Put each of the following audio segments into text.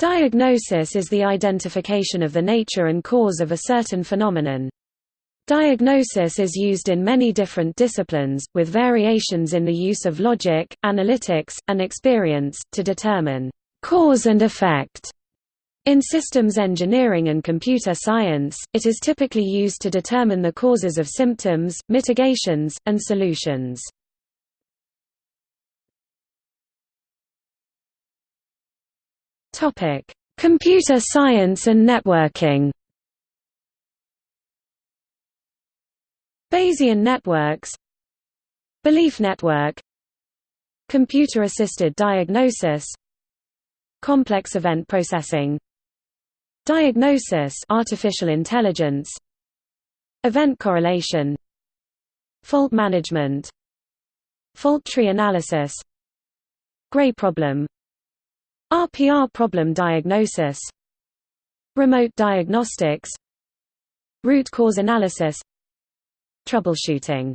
Diagnosis is the identification of the nature and cause of a certain phenomenon. Diagnosis is used in many different disciplines, with variations in the use of logic, analytics, and experience, to determine cause and effect. In systems engineering and computer science, it is typically used to determine the causes of symptoms, mitigations, and solutions. Topic: Computer science and networking. Bayesian networks. Belief network. Computer-assisted diagnosis. Complex event processing. Diagnosis artificial intelligence. Event correlation. Fault management. Fault tree analysis. Gray problem RPR problem diagnosis Remote diagnostics Root cause analysis Troubleshooting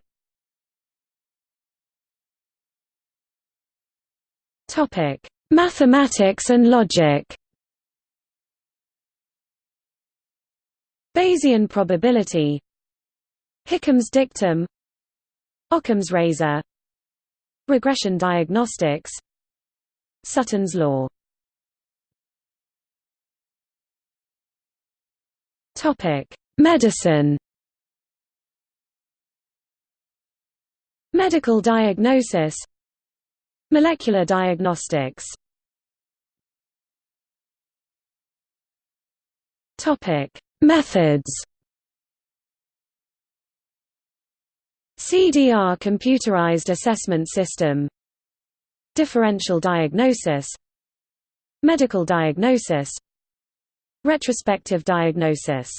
Mathematics and logic. Bayesian probability Hickam's dictum Occam's razor Regression diagnostics Sutton's law Topic: Medicine. Medical diagnosis. Molecular diagnostics. Topic: Methods. CDR computerized assessment system. Differential diagnosis. Medical diagnosis Retrospective diagnosis.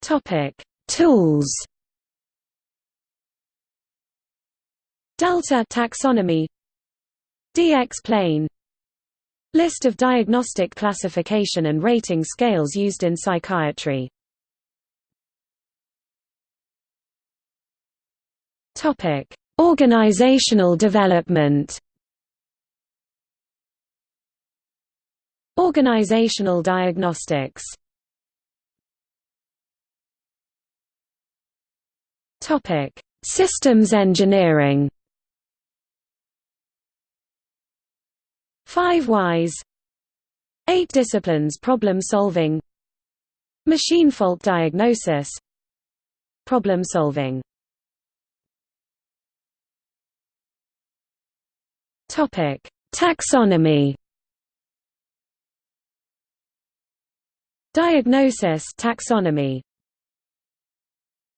Topic: Tools. Delta taxonomy. DX plane. List of diagnostic classification and rating scales used in psychiatry. Topic: Organizational development Organizational diagnostics Topic: Systems engineering. Five whys. Eight disciplines: problem solving, machine fault diagnosis, problem solving. Topic: Taxonomy. Diagnosis taxonomy